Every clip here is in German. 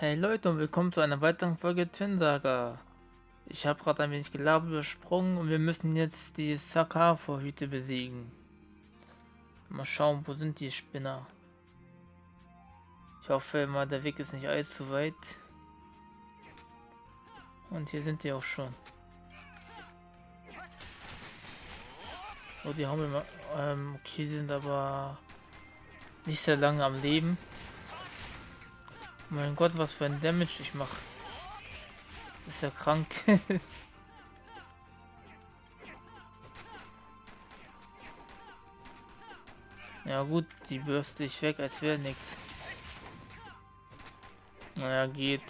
Hey Leute und willkommen zu einer weiteren Folge Twin Saga. Ich habe gerade ein wenig gelabert übersprungen und wir müssen jetzt die Sakar-Vorhüte besiegen. Mal schauen, wo sind die Spinner? Ich hoffe mal, der Weg ist nicht allzu weit. Und hier sind die auch schon. Oh, die haben wir ähm, okay, die sind aber nicht sehr lange am Leben. Mein Gott, was für ein Damage ich mache. Ist ja krank. ja gut, die bürste ich weg, als wäre nichts. Naja, geht.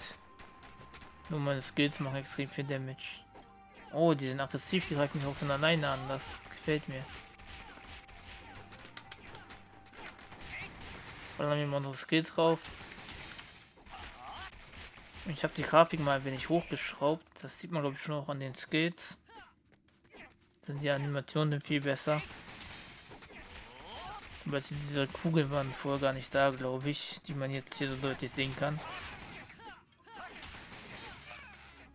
Nur meine Skills machen extrem viel Damage. Oh, die sind aggressiv, die greifen mich auch von alleine an. Das gefällt mir. Ballern wir mal unsere Skills drauf. Ich habe die Grafik mal ein wenig hochgeschraubt. Das sieht man glaube ich schon auch an den Skills. Sind die Animationen viel besser. Zum Beispiel diese Kugeln waren vorher gar nicht da, glaube ich, die man jetzt hier so deutlich sehen kann.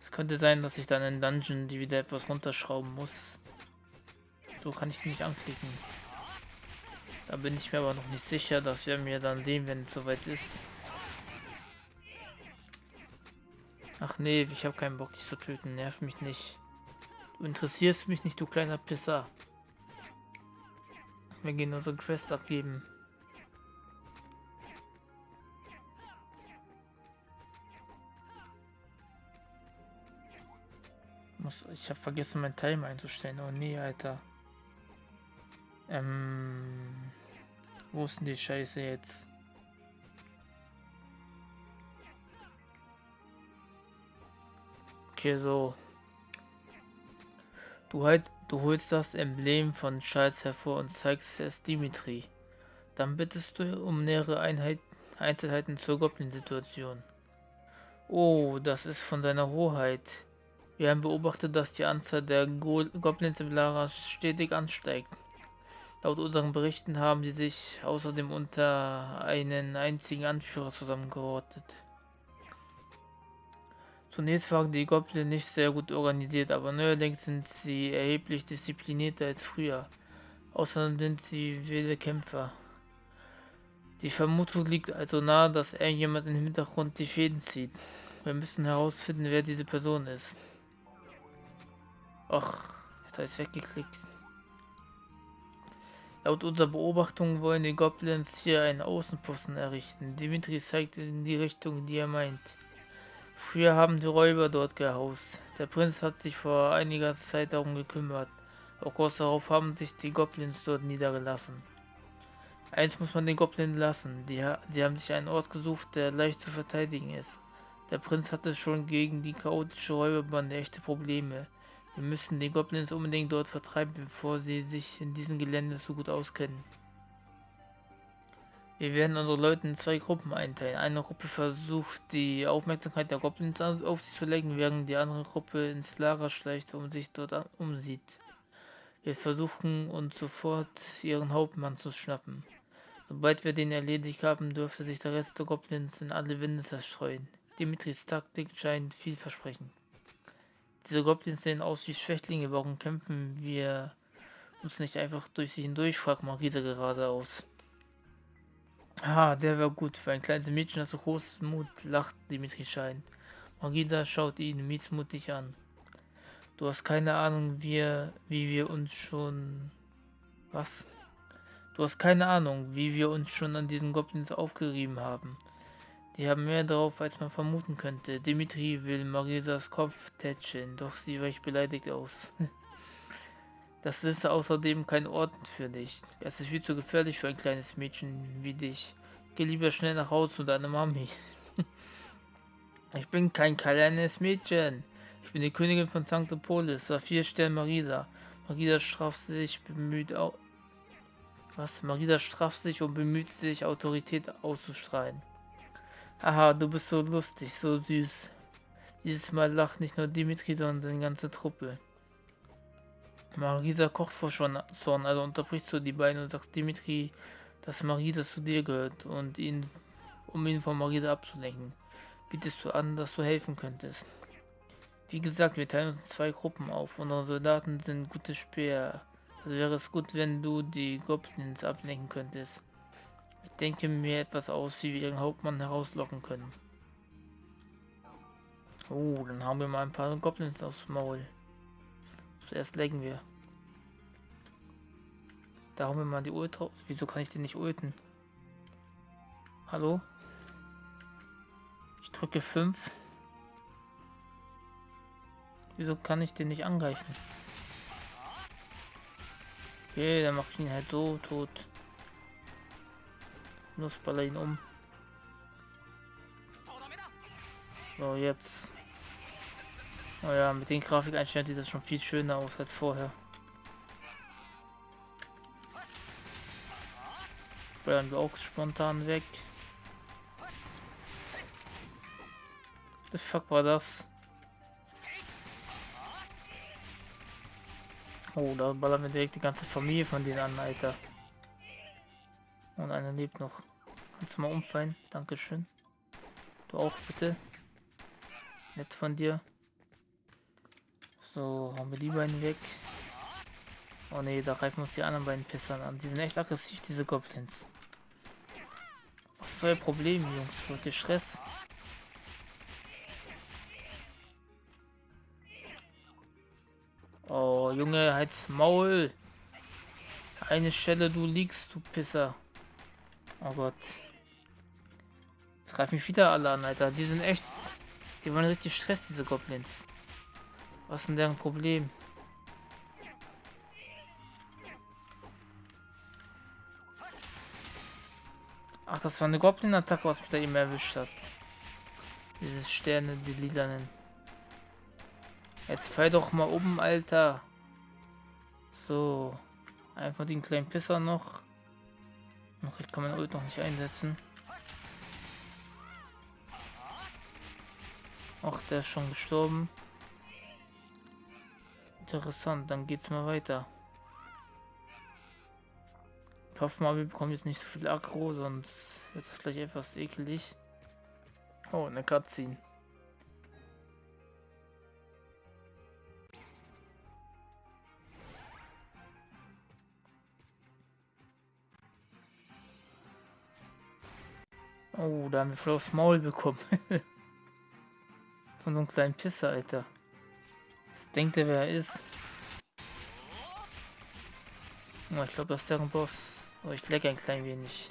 Es könnte sein, dass ich dann in Dungeon die wieder etwas runterschrauben muss. So kann ich die nicht anklicken. Da bin ich mir aber noch nicht sicher, dass wir mir dann sehen, wenn es soweit ist. Ach nee, ich habe keinen Bock, dich zu töten. Nerv mich nicht. Du interessierst mich nicht, du kleiner Pisser. Wir gehen unsere Quest abgeben. ich habe vergessen, mein Timer einzustellen. Oh nee, Alter. Ähm, wo ist denn die Scheiße jetzt? Okay, so. Du, halt, du holst das Emblem von Charles hervor und zeigst es Dimitri. Dann bittest du um nähere Einheit, Einzelheiten zur Goblin-Situation. Oh, das ist von seiner Hoheit. Wir haben beobachtet, dass die Anzahl der Go Goblins im Lara stetig ansteigt. Laut unseren Berichten haben sie sich außerdem unter einen einzigen Anführer zusammengerottet. Zunächst waren die Goblin nicht sehr gut organisiert, aber neuerdings sind sie erheblich disziplinierter als früher. Außerdem sind sie wilde Kämpfer. Die Vermutung liegt also nahe, dass irgendjemand im Hintergrund die Fäden zieht. Wir müssen herausfinden, wer diese Person ist. Ach, jetzt habe ich weggeklickt. Laut unserer Beobachtung wollen die Goblins hier einen Außenposten errichten. Dimitri zeigt in die Richtung, die er meint. Früher haben die Räuber dort gehaust. Der Prinz hat sich vor einiger Zeit darum gekümmert. Auch kurz darauf haben sich die Goblins dort niedergelassen. Eins muss man den Goblins lassen. Die, die haben sich einen Ort gesucht, der leicht zu verteidigen ist. Der Prinz hatte schon gegen die chaotische Räuberbande echte Probleme. Wir müssen die Goblins unbedingt dort vertreiben, bevor sie sich in diesem Gelände so gut auskennen. Wir werden unsere Leute in zwei Gruppen einteilen. Eine Gruppe versucht die Aufmerksamkeit der Goblins auf sich zu lenken, während die andere Gruppe ins Lager schleicht und sich dort umsieht. Wir versuchen uns sofort ihren Hauptmann zu schnappen. Sobald wir den erledigt haben, dürfte sich der Rest der Goblins in alle Winde zerstreuen. Dimitris Taktik scheint vielversprechend. Diese Goblins sehen aus wie Schwächlinge, warum kämpfen wir uns nicht einfach durch sie hindurch, fragt Marisa geradeaus. Ah, der war gut. Für ein kleines Mädchen, das so großen Mut lacht Dimitri Schein. Magida schaut ihn missmutig an. Du hast keine Ahnung, wie, wie wir uns schon... Was? Du hast keine Ahnung, wie wir uns schon an diesen Goblins aufgerieben haben. Die haben mehr drauf, als man vermuten könnte. Dimitri will Marisas Kopf tätscheln, doch sie weicht beleidigt aus. Das ist außerdem kein Ort für dich. Es ist viel zu gefährlich für ein kleines Mädchen wie dich. Geh lieber schnell nach Hause zu deiner Mami. ich bin kein kleines Mädchen. Ich bin die Königin von Sanctopolis, Saphir Stern Marisa. Marisa straft sich bemüht au Was? Marisa straft sich und bemüht sich, Autorität auszustrahlen. Aha, du bist so lustig, so süß. Dieses Mal lacht nicht nur Dimitri, sondern die ganze Truppe. Marisa kocht vor Zorn, also unterbrichst du die beiden und sagst Dimitri, dass Marisa zu dir gehört und ihn, um ihn von Marisa abzulenken. bietest du an, dass du helfen könntest. Wie gesagt, wir teilen uns zwei Gruppen auf. Unsere Soldaten sind gute Speer. Also wäre es gut, wenn du die Goblins ablenken könntest. Ich denke mir etwas aus, wie wir den Hauptmann herauslocken können. Oh, dann haben wir mal ein paar Goblins aufs Maul. Zuerst legen wir. Da haben wir mal die Ult. Wieso kann ich den nicht ulten? Hallo? Ich drücke 5. Wieso kann ich den nicht angreifen? Okay, dann mache ich ihn halt so tot. Nussballer ihn um. So, jetzt. Oh ja, mit den Grafikeinstellungen sieht das schon viel schöner aus als vorher. Bleiben wir auch spontan weg. The fuck war das? Oh, da ballern wir direkt die ganze Familie von denen an, Alter. Und einer lebt noch. Kannst du mal umfallen? Dankeschön. Du auch bitte. Nett von dir. So, haben wir die beiden weg. Oh ne, da greifen uns die anderen beiden Pissern an. Die sind echt aggressiv, diese Goblins. Was ist euer Problem, Jungs? Wollt ihr Stress? Oh, Junge, halt's Maul. Eine Stelle, du liegst, du Pisser. Oh Gott. Jetzt greifen mich wieder alle an, Alter. Die sind echt... Die wollen richtig Stress, diese Goblins. Was ist denn deren Problem? Ach, das war eine Goblin-Attacke, was mich da eben erwischt hat. Dieses Sterne, die lilanen. Jetzt fall doch mal oben, Alter. So. Einfach den kleinen Pisser noch. Noch ich kann man Ult noch nicht einsetzen. Ach, der ist schon gestorben. Interessant, dann geht's mal weiter. Ich hoffe mal, wir bekommen jetzt nicht so viel Aggro, sonst wird es gleich etwas eklig. Oh, eine Cutscene. Oh, da haben wir voll aufs Maul bekommen. Von so einem kleinen Pisser, Alter. Was denkt er, wer er ist? Oh, ich glaube, das ist deren Boss. Oh, ich lecke ein klein wenig.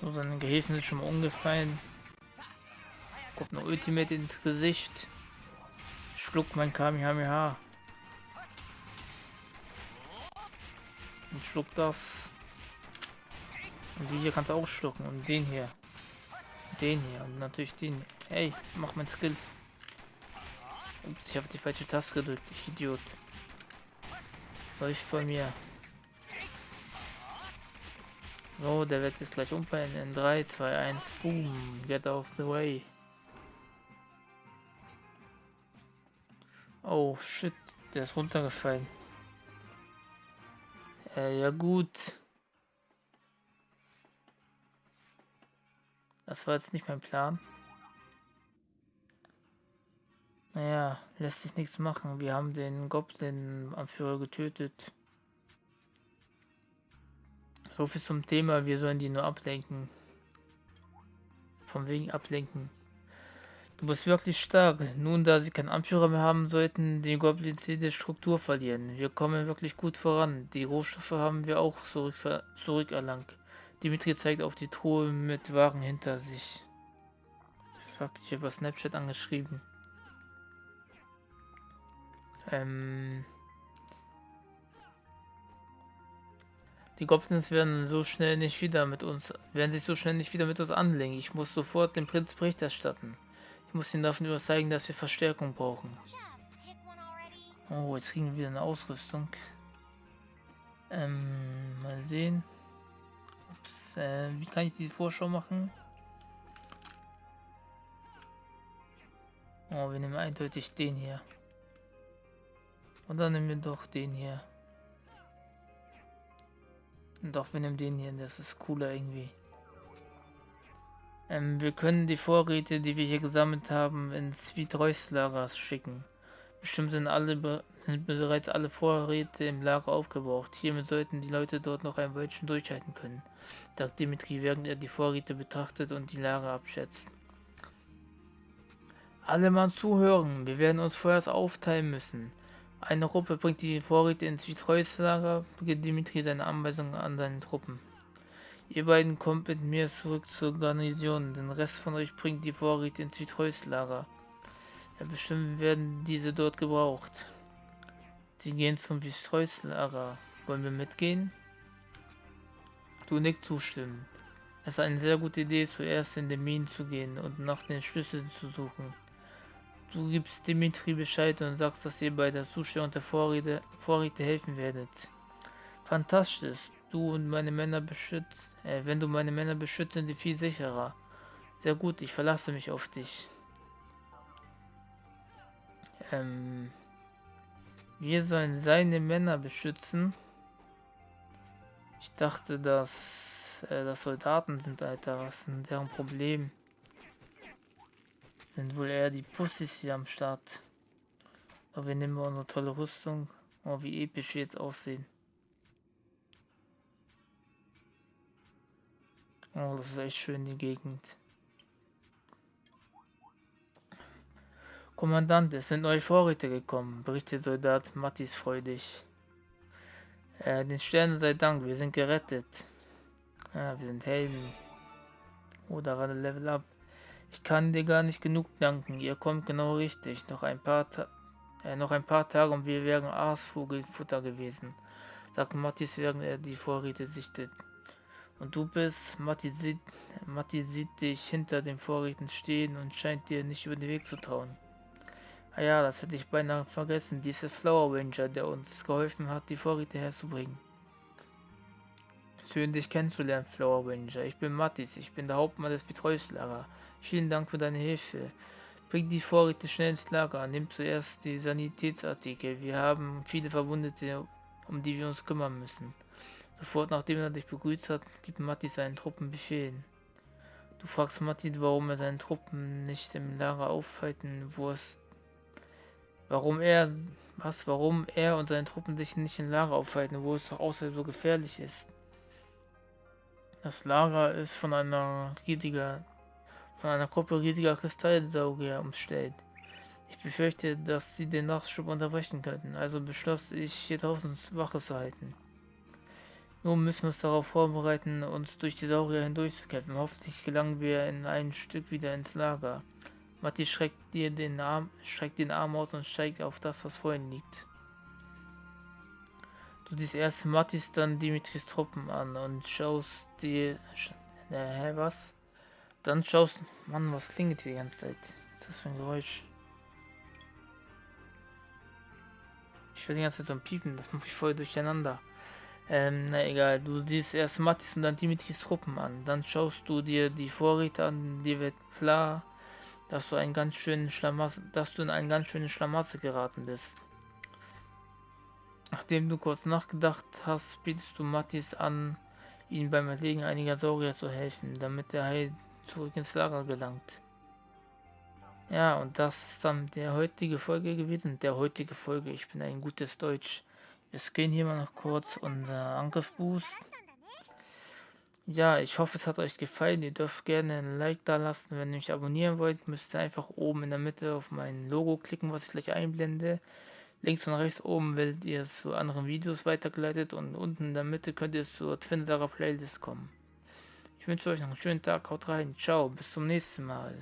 So, seine Gehilfen sind schon mal umgefallen. Kommt noch Ultimate ins Gesicht. Schluck mein Kamehameha. Und schluck das. Und die hier kannst du auch schlucken. Und den hier. Den hier. Und natürlich den. Hey, mach mein Skill. Ups, ich habe die falsche Taste gedrückt. Ich Idiot. Läuft von mir. So, der wird jetzt gleich umfallen. In 3, 2, 1. Boom. Get out of the way. Oh shit. Der ist runtergefallen. Äh, ja gut. Das war jetzt nicht mein Plan. Naja, lässt sich nichts machen. Wir haben den Goblin-Anführer getötet. So viel zum Thema, wir sollen die nur ablenken. Von wegen ablenken. Du bist wirklich stark. Nun, da sie keinen Anführer mehr haben, sollten die Goblins jede Struktur verlieren. Wir kommen wirklich gut voran. Die Rohstoffe haben wir auch zurück, zurückerlangt. Dimitri zeigt auf die Truhe mit Waren hinter sich. Fuck, ich habe Snapchat angeschrieben. Ähm... Die Goblins werden so schnell nicht wieder mit uns, werden sich so schnell nicht wieder mit uns anlegen. Ich muss sofort dem Prinz Bericht erstatten. Ich muss ihn davon überzeugen, dass wir Verstärkung brauchen. Oh, jetzt kriegen wir wieder eine Ausrüstung. Ähm, mal sehen. Äh, wie kann ich die Vorschau machen? Oh, wir nehmen eindeutig den hier. Und dann nehmen wir doch den hier. Doch, wir nehmen den hier, das ist cooler irgendwie. Ähm, wir können die Vorräte, die wir hier gesammelt haben, ins Vitreus-Lager schicken. Bestimmt sind alle sind bereits alle Vorräte im Lager aufgebraucht. Hiermit sollten die Leute dort noch ein Weilchen durchhalten können, sagt Dimitri, während er die Vorräte betrachtet und die Lager abschätzt. Alle mal zuhören, wir werden uns vorerst aufteilen müssen. Eine Gruppe bringt die Vorräte ins Vitreus-Lager, beginnt Dimitri seine Anweisungen an seine Truppen. Ihr beiden kommt mit mir zurück zur Garnison, den Rest von euch bringt die Vorräte ins Vitreus-Lager. Ja, bestimmt werden diese dort gebraucht. Sie gehen zum Vitreus-Lager. Wollen wir mitgehen? Du nicht zustimmen. Es ist eine sehr gute Idee, zuerst in den Minen zu gehen und nach den Schlüsseln zu suchen. Du gibst Dimitri Bescheid und sagst, dass ihr bei der Zustellung der Vorräte, Vorräte helfen werdet. Fantastisch. Du und meine Männer beschützt. Äh, wenn du meine Männer beschützt, sind sie viel sicherer. Sehr gut, ich verlasse mich auf dich. Ähm, wir sollen seine Männer beschützen. Ich dachte, dass äh, das Soldaten sind, Alter. Was denn deren Problem? sind wohl eher die Pussys hier am Start. Aber wir nehmen unsere tolle Rüstung. Oh, wie episch wir jetzt aussehen. Oh, das ist echt schön, die Gegend. Kommandant, es sind neue Vorräte gekommen, berichtet Soldat Mattis freudig. Äh, den Sternen sei Dank, wir sind gerettet. Ja, wir sind Helden. Oh, da war der Level up. Ich kann dir gar nicht genug danken. Ihr kommt genau richtig. Noch ein paar, Ta äh, noch ein paar Tage und wir wären Aasvogelfutter gewesen, sagt Mattis, während er die Vorräte sichtet. Und du bist, Matti sieht, Matti sieht dich hinter den Vorräten stehen und scheint dir nicht über den Weg zu trauen. Ah ja, das hätte ich beinahe vergessen. Dies ist Flower Ranger, der uns geholfen hat, die Vorräte herzubringen. Schön, dich kennenzulernen, Flower Ranger. Ich bin Mattis, ich bin der Hauptmann des Betreuungslager. Vielen Dank für deine Hilfe. Bring die Vorräte schnell ins Lager. Nimm zuerst die Sanitätsartikel. Wir haben viele Verwundete, um die wir uns kümmern müssen. Sofort nachdem er dich begrüßt hat, gibt Matti seinen Truppen Befehl. Du fragst Matti, warum er seine Truppen nicht im Lager aufhalten, wo es... Warum er... Was? Warum er und seine Truppen sich nicht im Lager aufhalten, wo es doch außerhalb so gefährlich ist? Das Lager ist von einer riesiger von einer Gruppe riesiger Kristallsauger umstellt. Ich befürchte, dass sie den Nachschub unterbrechen könnten, also beschloss ich, hier draußen Wache zu halten. Nun müssen wir uns darauf vorbereiten, uns durch die Saurier hindurchzukämpfen. Hoffentlich gelangen wir in ein Stück wieder ins Lager. Matti schreckt dir den Arm, schreckt den Arm aus und steigt auf das, was vor ihm liegt. Du siehst erst Mattis, dann Dimitris Truppen an und schaust dir... Äh, hä, was? Dann schaust Mann, was klingt hier die ganze Zeit? Was ist das für ein Geräusch? Ich will die ganze Zeit so ein Piepen, das mache ich voll durcheinander. Ähm, na egal, du siehst erst Mattis und dann Dimitris Truppen an. Dann schaust du dir die Vorräte an, dir wird klar, dass du einen ganz schönen Schlamassel, dass du in einen ganz schönen Schlamassel geraten bist. Nachdem du kurz nachgedacht hast, bietest du Mattis an, ihm beim Erlegen einiger Saurier zu helfen, damit er heil zurück ins Lager gelangt. Ja, und das ist dann der heutige Folge gewesen. Der heutige Folge, ich bin ein gutes Deutsch. Wir gehen hier mal noch kurz unser Angriffsboost. Ja, ich hoffe es hat euch gefallen. Ihr dürft gerne ein Like da lassen. Wenn ihr mich abonnieren wollt, müsst ihr einfach oben in der Mitte auf mein Logo klicken, was ich gleich einblende. Links und rechts oben werdet ihr zu anderen Videos weitergeleitet und unten in der Mitte könnt ihr zur Twinsager Playlist kommen. Ich wünsche euch noch einen schönen Tag, haut rein, ciao, bis zum nächsten Mal.